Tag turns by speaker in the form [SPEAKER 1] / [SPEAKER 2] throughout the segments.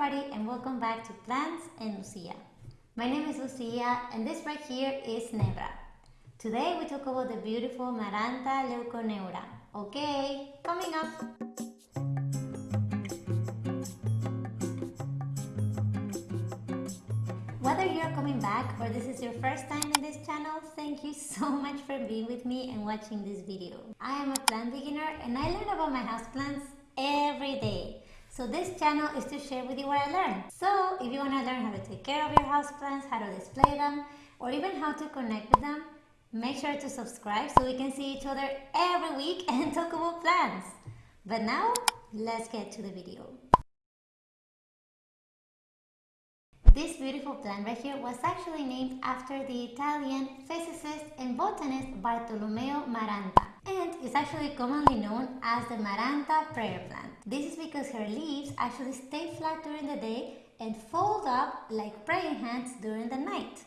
[SPEAKER 1] everybody and welcome back to Plants and Lucia. My name is Lucia and this right here is Nebra. Today we talk about the beautiful Maranta leuconeura. Okay, coming up. Whether you're coming back or this is your first time in this channel, thank you so much for being with me and watching this video. I am a plant beginner and I learn about my houseplants every day. So this channel is to share with you what I learned. So if you want to learn how to take care of your houseplants, how to display them, or even how to connect with them, make sure to subscribe so we can see each other every week and talk about plants. But now, let's get to the video. This beautiful plant right here was actually named after the Italian physicist and botanist Bartolomeo Maranta and is actually commonly known as the Maranta prayer plant. This is because her leaves actually stay flat during the day and fold up like praying hands during the night.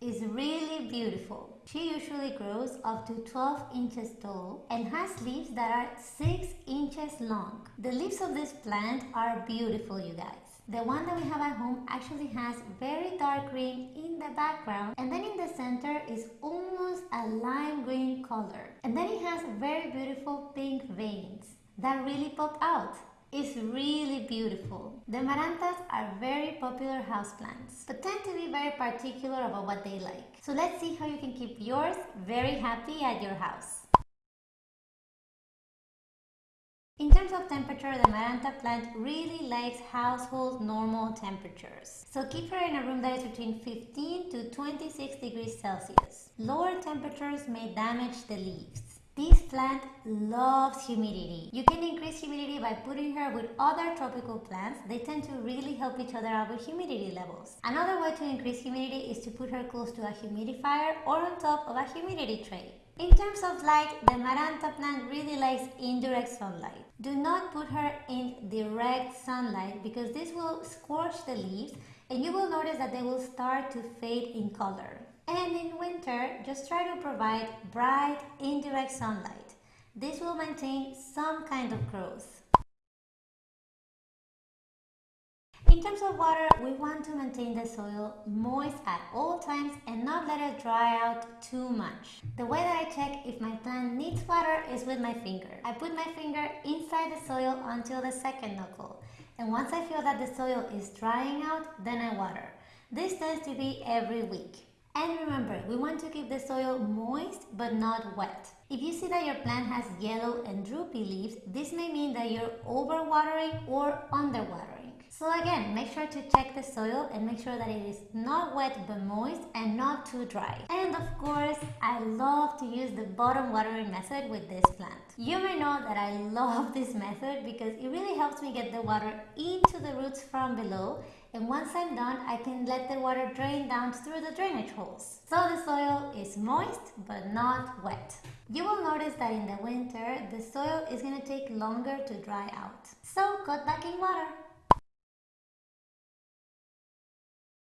[SPEAKER 1] It's really beautiful. She usually grows up to 12 inches tall and has leaves that are 6 inches long. The leaves of this plant are beautiful you guys. The one that we have at home actually has very dark green in the background and then in the center is almost a lime green color. And then it has very beautiful pink veins that really pop out. It's really beautiful. The Marantas are very popular houseplants, but tend to be very particular about what they like. So let's see how you can keep yours very happy at your house. In terms of temperature, the Maranta plant really likes household normal temperatures. So keep her in a room that is between 15 to 26 degrees Celsius. Lower temperatures may damage the leaves. This plant loves humidity. You can increase humidity by putting her with other tropical plants. They tend to really help each other out with humidity levels. Another way to increase humidity is to put her close to a humidifier or on top of a humidity tray. In terms of light, the Maranta plant really likes indirect sunlight. Do not put her in direct sunlight because this will scorch the leaves and you will notice that they will start to fade in color. And in winter, just try to provide bright indirect sunlight. This will maintain some kind of growth. In terms of water, we want to maintain the soil moist at all times and not let it dry out too much. The way that I check if my plant needs water is with my finger. I put my finger inside the soil until the second knuckle. And once I feel that the soil is drying out, then I water. This tends to be every week. And remember, we want to keep the soil moist but not wet. If you see that your plant has yellow and droopy leaves, this may mean that you're overwatering or underwatering. So again, make sure to check the soil and make sure that it is not wet but moist and not too dry. And of course, I love to use the bottom watering method with this plant. You may know that I love this method because it really helps me get the water into the roots from below and once I'm done, I can let the water drain down through the drainage holes. So the soil is moist but not wet. You will notice that in the winter, the soil is going to take longer to dry out. So cut back in water.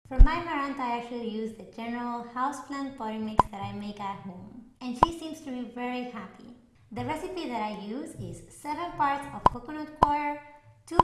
[SPEAKER 1] For my Maranta, I actually use the general houseplant potting mix that I make at home. And she seems to be very happy. The recipe that I use is 7 parts of coconut coir, 2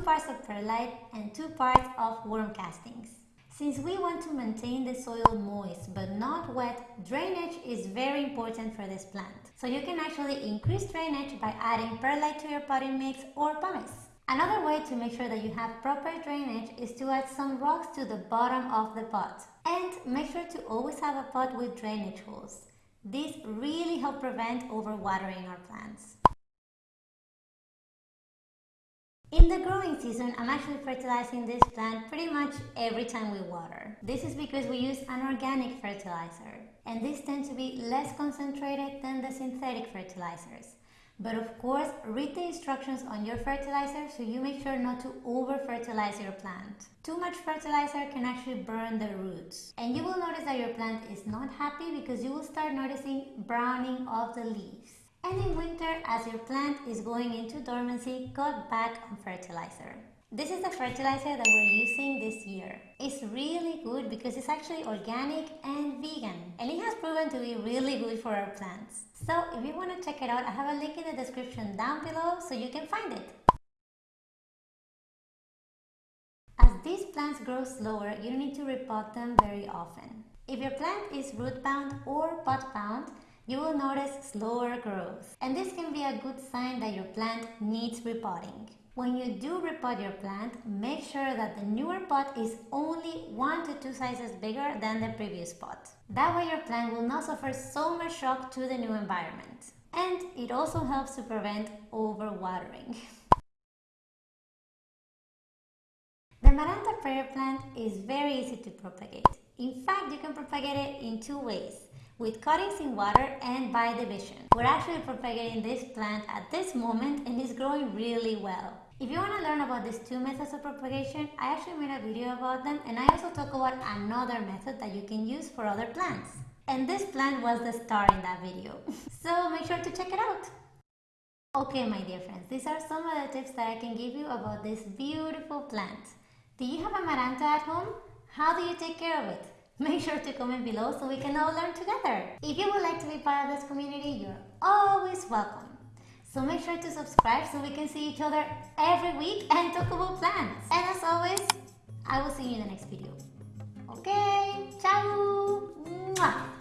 [SPEAKER 1] parts of perlite, and 2 parts of worm castings. Since we want to maintain the soil moist but not wet, drainage is very important for this plant. So you can actually increase drainage by adding perlite to your potting mix or pumice. Another way to make sure that you have proper drainage is to add some rocks to the bottom of the pot. And make sure to always have a pot with drainage holes. These really help prevent overwatering our plants. In the growing season, I'm actually fertilizing this plant pretty much every time we water. This is because we use an organic fertilizer, and these tend to be less concentrated than the synthetic fertilizers. But of course, read the instructions on your fertilizer so you make sure not to over fertilize your plant. Too much fertilizer can actually burn the roots. And you will notice that your plant is not happy because you will start noticing browning of the leaves. And in winter, as your plant is going into dormancy, cut back on fertilizer. This is the fertilizer that we're using this year. It's really good because it's actually organic and vegan and it has proven to be really good for our plants. So if you want to check it out, I have a link in the description down below so you can find it. As these plants grow slower, you need to repot them very often. If your plant is root bound or pot bound, you will notice slower growth. And this can be a good sign that your plant needs repotting. When you do repot your plant, make sure that the newer pot is only 1 to 2 sizes bigger than the previous pot. That way your plant will not suffer so much shock to the new environment. And it also helps to prevent overwatering. The Maranta prayer plant is very easy to propagate. In fact, you can propagate it in two ways, with cuttings in water and by division. We're actually propagating this plant at this moment and it's growing really well. If you want to learn about these two methods of propagation, I actually made a video about them and I also talk about another method that you can use for other plants. And this plant was the star in that video. so make sure to check it out. Okay, my dear friends, these are some of the tips that I can give you about this beautiful plant. Do you have a Maranta at home? How do you take care of it? Make sure to comment below so we can all learn together. If you would like to be part of this community, you're always welcome. So make sure to subscribe so we can see each other every week and talk about plants. And as always, I will see you in the next video. Okay, ciao! Mwah.